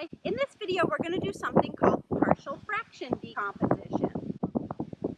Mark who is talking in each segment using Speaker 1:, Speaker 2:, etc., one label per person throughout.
Speaker 1: Hi, in this video we're going to do something called partial fraction decomposition.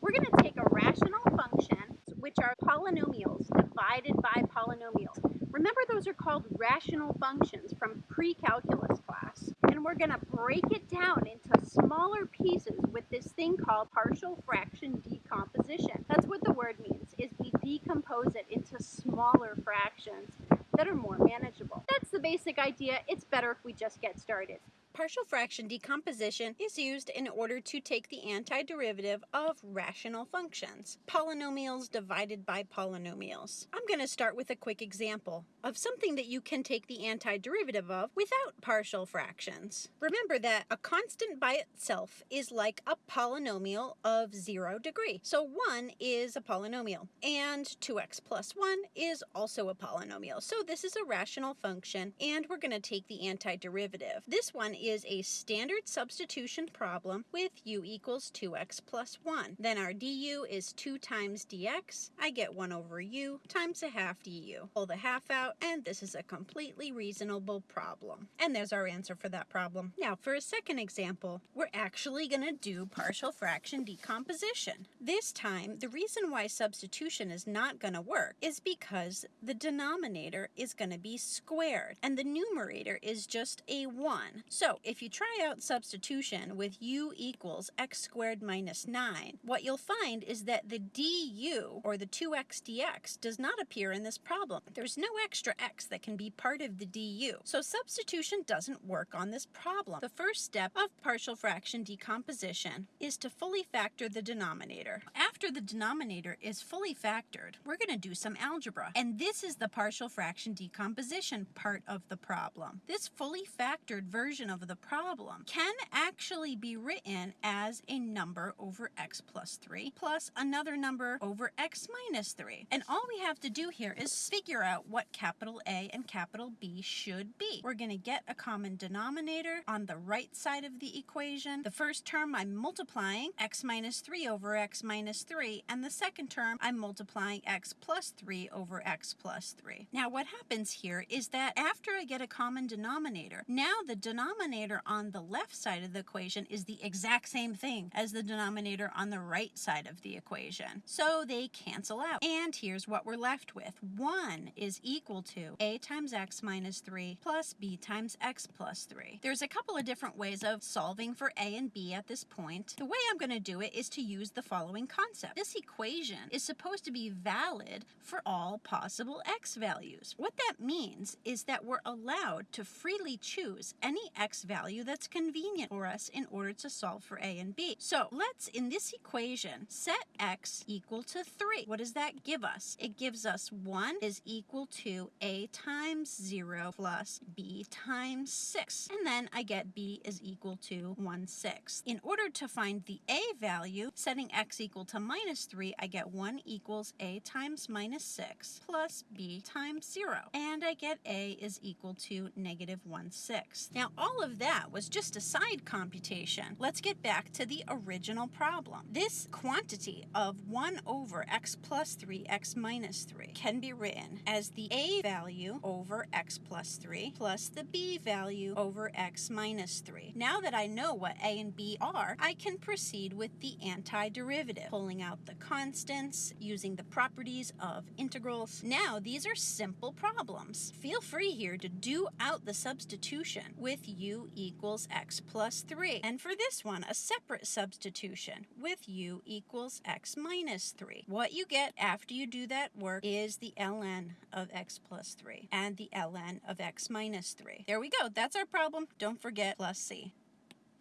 Speaker 1: We're going to take a rational function, which are polynomials divided by polynomials. Remember those are called rational functions from pre-calculus class. And we're going to break it down into smaller pieces with this thing called partial fraction decomposition. That's what the word means, is we decompose it into smaller fractions that are more manageable. That's the basic idea. It's better if we just get started.
Speaker 2: Partial fraction decomposition is used in order to take the antiderivative of rational functions, polynomials divided by polynomials. I'm going to start with a quick example of something that you can take the antiderivative of without partial fractions. Remember that a constant by itself is like a polynomial of zero degree. So 1 is a polynomial, and 2x plus 1 is also a polynomial. So this is a rational function, and we're going to take the antiderivative. This one is a standard substitution problem with u equals 2x plus 1. Then our du is 2 times dx. I get 1 over u times a half du. Pull the half out, and this is a completely reasonable problem. And there's our answer for that problem. Now, for a second example, we're actually going to do partial fraction decomposition. This time, the reason why substitution is not going to work is because the denominator is going to be squared, and the numerator is just a 1. So if you try out substitution with u equals x squared minus 9, what you'll find is that the du, or the 2x dx, does not appear in this problem. There's no extra x that can be part of the du. So substitution doesn't work on this problem. The first step of partial fraction decomposition is to fully factor the denominator. After the denominator is fully factored, we're going to do some algebra. And this is the partial fraction decomposition part of the problem. This fully factored version of the problem can actually be written as a number over x plus 3 plus another number over x minus 3. And all we have to do here is figure out what capital A and capital B should be. We're going to get a common denominator on the right side of the equation. The first term I'm multiplying x minus 3 over x minus 3 and the second term I'm multiplying x plus 3 over x plus 3. Now what happens here is that after I get a common denominator, now the denominator denominator on the left side of the equation is the exact same thing as the denominator on the right side of the equation. So they cancel out. And here's what we're left with. 1 is equal to a times x minus 3 plus b times x plus 3. There's a couple of different ways of solving for a and b at this point. The way I'm going to do it is to use the following concept. This equation is supposed to be valid for all possible x values. What that means is that we're allowed to freely choose any x value that's convenient for us in order to solve for a and b. So let's, in this equation, set x equal to 3. What does that give us? It gives us 1 is equal to a times 0 plus b times 6. And then I get b is equal to 1 6. In order to find the a value, setting x equal to minus 3, I get 1 equals a times minus 6 plus b times 0. And I get a is equal to negative 1 6. Now all of that was just a side computation. Let's get back to the original problem. This quantity of 1 over x plus 3, x minus 3 can be written as the a value over x plus 3 plus the b value over x minus 3. Now that I know what a and b are, I can proceed with the antiderivative, pulling out the constants, using the properties of integrals. Now these are simple problems. Feel free here to do out the substitution with u equals x plus 3. And for this one, a separate substitution with u equals x minus 3. What you get after you do that work is the ln of x plus 3 and the ln of x minus 3. There we go. That's our problem. Don't forget plus c.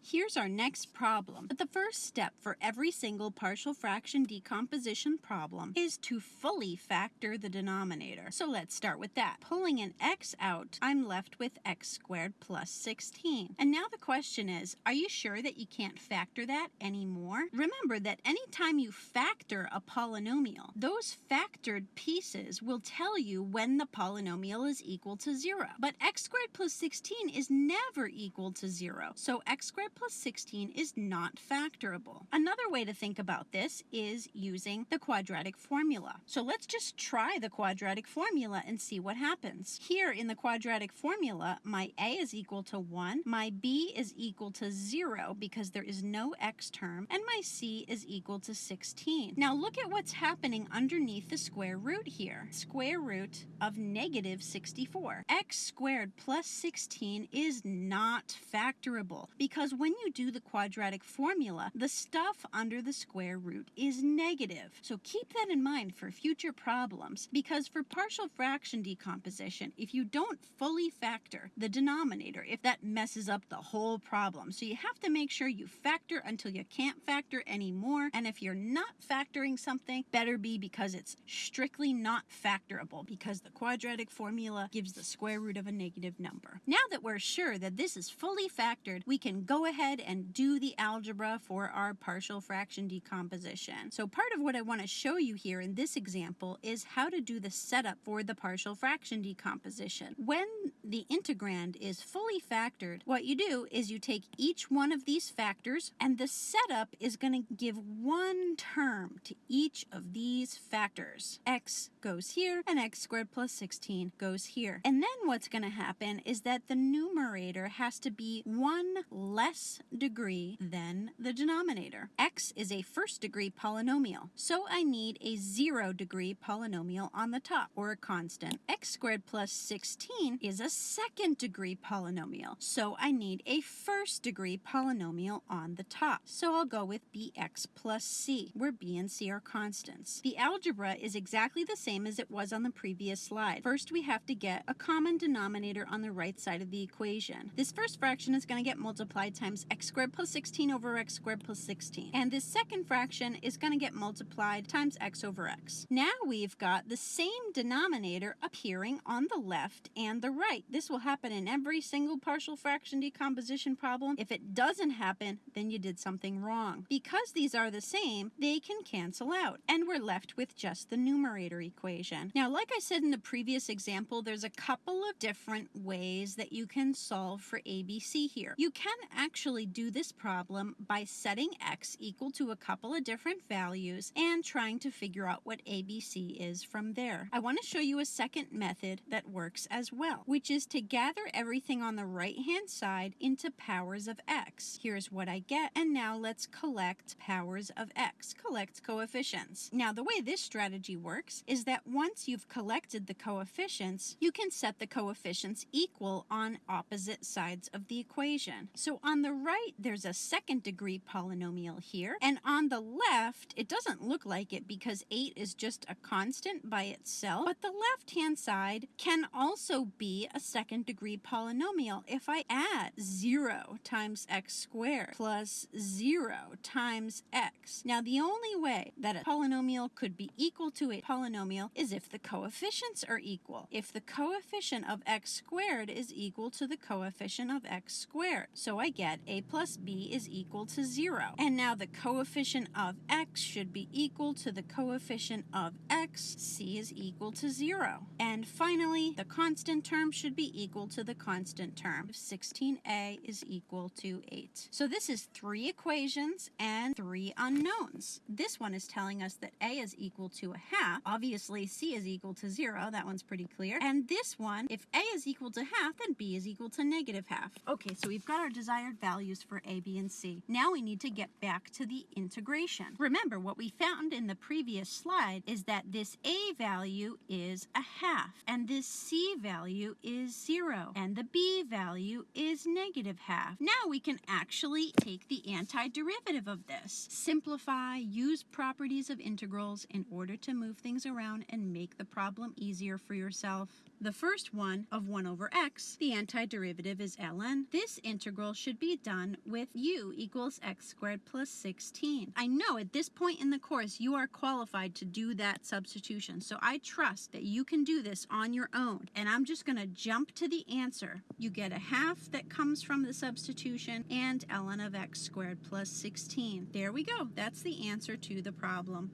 Speaker 2: Here's our next problem. But the first step for every single partial fraction decomposition problem is to fully factor the denominator. So let's start with that. Pulling an x out, I'm left with x squared plus 16. And now the question is, are you sure that you can't factor that anymore? Remember that anytime you factor a polynomial, those factored pieces will tell you when the polynomial is equal to 0. But x squared plus 16 is never equal to 0. So x squared plus 16 is not factorable. Another way to think about this is using the quadratic formula. So let's just try the quadratic formula and see what happens. Here in the quadratic formula, my a is equal to 1, my b is equal to 0 because there is no x term, and my c is equal to 16. Now look at what's happening underneath the square root here. Square root of negative 64. x squared plus 16 is not factorable because when you do the quadratic formula, the stuff under the square root is negative. So keep that in mind for future problems because for partial fraction decomposition, if you don't fully factor the denominator, if that messes up the whole problem. So you have to make sure you factor until you can't factor anymore. And if you're not factoring something, better be because it's strictly not factorable because the quadratic formula gives the square root of a negative number. Now that we're sure that this is fully factored, we can go ahead and do the algebra for our partial fraction decomposition. So part of what I want to show you here in this example is how to do the setup for the partial fraction decomposition. When the integrand is fully factored, what you do is you take each one of these factors and the setup is going to give one term to each of these factors. x goes here and x squared plus 16 goes here. And then what's going to happen is that the numerator has to be one less degree than the denominator. x is a first degree polynomial, so I need a zero degree polynomial on the top, or a constant. x squared plus 16 is a second degree polynomial, so I need a first degree polynomial on the top. So I'll go with bx plus c, where b and c are constants. The algebra is exactly the same as it was on the previous slide. First, we have to get a common denominator on the right side of the equation. This first fraction is going to get multiplied times x squared plus 16 over x squared plus 16. And this second fraction is going to get multiplied times x over x. Now we've got the same denominator appearing on the left and the right. This will happen in every single partial fraction decomposition problem. If it doesn't happen, then you did something wrong. Because these are the same, they can cancel out, and we're left with just the numerator equation. Now, like I said in the previous example, there's a couple of different ways that you can solve for ABC here. You can actually do this problem by setting x equal to a couple of different values and trying to figure out what ABC is from there. I want to show you a second method that works as well, which is to gather everything on the right hand side into powers of x. Here's what I get, and now let's collect powers of x, collect coefficients. Now the way this strategy works is that once you've collected the coefficients, you can set the coefficients equal on opposite sides of the equation. So on the right, there's a second degree polynomial here, and on the left, it doesn't look like it because 8 is just a constant by itself, but the left hand side can also be a second degree polynomial if I add 0 times x squared plus 0 times x. Now the only way that a polynomial could be equal to a polynomial is if the coefficients are equal. If the coefficient of x squared is equal to the coefficient of x squared. So I get a plus b is equal to 0. And now the coefficient of x should be equal to the coefficient of x, c is equal to 0. And finally, the constant term should be equal to the constant term. 16a is equal to 8. So this is three equations and three unknowns. This one is telling us that a is equal to a half. Obviously, c is equal to 0. That one's pretty clear. And this one, if a is equal to half, then b is equal to negative half. Okay, so we've got our desired values for a, b, and c. Now we need to get back to the integration. Remember, what we found in the previous slide is that this a value is a half, and this c value is 0, and the b value is negative half. Now we can actually take the antiderivative of this. Simplify, use properties of integrals in order to move things around and make the problem easier for yourself. The first one of 1 over x, the antiderivative is ln. This integral should be done with u equals x squared plus 16. I know at this point in the course you are qualified to do that substitution, so I trust that you can do this on your own. And I'm just going to jump to the answer. You get a half that comes from the substitution and ln of x squared plus 16. There we go. That's the answer to the problem.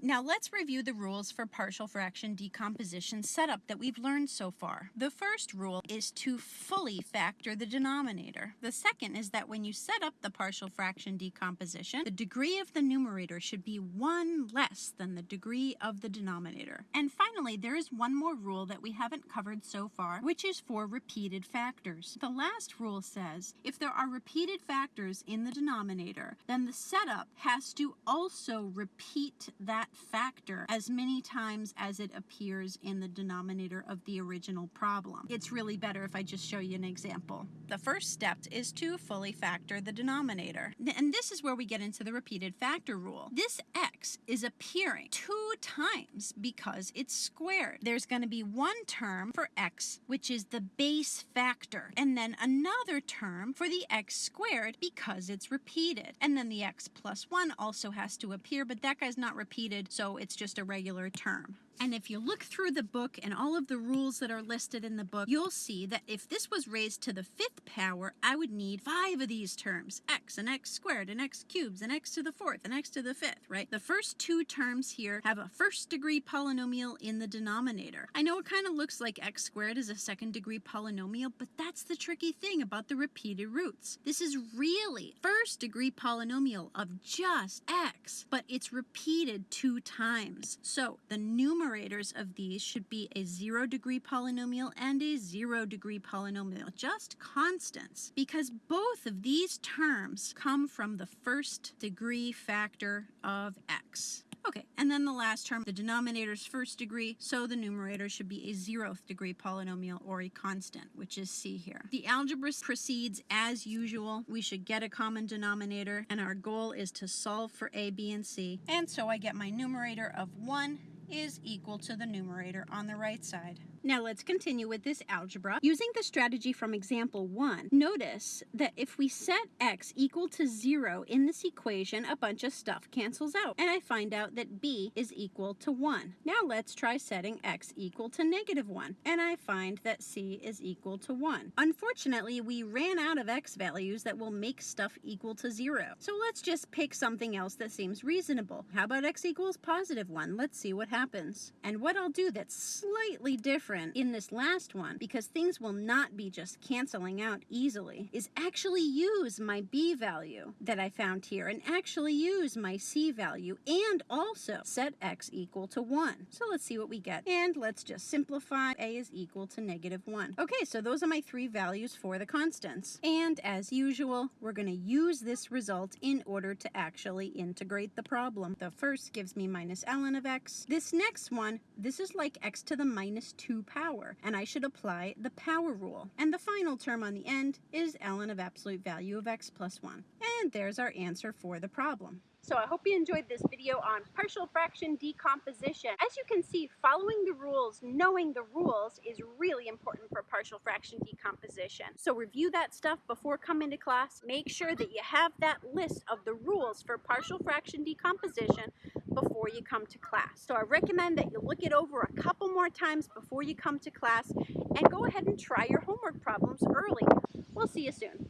Speaker 2: Now let's review the rules for partial fraction decomposition setup that we've learned so far. The first rule is to fully factor the denominator. The second is that when you set up the partial fraction decomposition, the degree of the numerator should be one less than the degree of the denominator. And finally, there is one more rule that we haven't covered so far, which is for repeated factors. The last rule says if there are repeated factors in the denominator, then the setup has to also repeat that factor as many times as it appears in the denominator of the original problem. It's really better if I just show you an example. The first step is to fully factor the denominator. And this is where we get into the repeated factor rule. This x is appearing two times because it's squared. There's going to be one term for x, which is the base factor, and then another term for the x squared because it's repeated. And then the x plus 1 also has to appear, but that guy's not repeated, so it's just a regular term. And if you look through the book and all of the rules that are listed in the book, you'll see that if this was raised to the fifth power, I would need five of these terms, x and x squared and x cubed and x to the fourth and x to the fifth, right? The first two terms here have a first degree polynomial in the denominator. I know it kind of looks like x squared is a second degree polynomial, but that's the tricky thing about the repeated roots. This is really first degree polynomial of just x, but it's repeated two times. So the numerator numerators of these should be a zero degree polynomial and a zero degree polynomial, just constants, because both of these terms come from the first degree factor of x. Okay, and then the last term, the denominator's first degree, so the numerator should be a zeroth degree polynomial or a constant, which is c here. The algebra proceeds as usual. We should get a common denominator, and our goal is to solve for a, b, and c. And so I get my numerator of 1 is equal to the numerator on the right side. Now let's continue with this algebra. Using the strategy from example 1, notice that if we set x equal to 0 in this equation, a bunch of stuff cancels out, and I find out that b is equal to 1. Now let's try setting x equal to negative 1, and I find that c is equal to 1. Unfortunately, we ran out of x values that will make stuff equal to 0. So let's just pick something else that seems reasonable. How about x equals positive 1? Let's see what happens. And what I'll do that's slightly different different in this last one, because things will not be just canceling out easily, is actually use my b value that I found here and actually use my c value and also set x equal to 1. So let's see what we get. And let's just simplify. a is equal to negative 1. Okay, so those are my three values for the constants. And as usual, we're going to use this result in order to actually integrate the problem. The first gives me minus ln of x. This next one, this is like x to the minus 2 power, and I should apply the power rule. And the final term on the end is ln of absolute value of x plus 1. And there's our answer for the problem. So I hope you enjoyed this video on partial fraction decomposition. As you can see, following the rules, knowing the rules is really important for partial fraction decomposition. So review that stuff before coming to class. Make sure that you have that list of the rules for partial fraction decomposition before you come to class. So I recommend that you look it over a couple more times before you come to class and go ahead and try your homework problems early. We'll see you soon.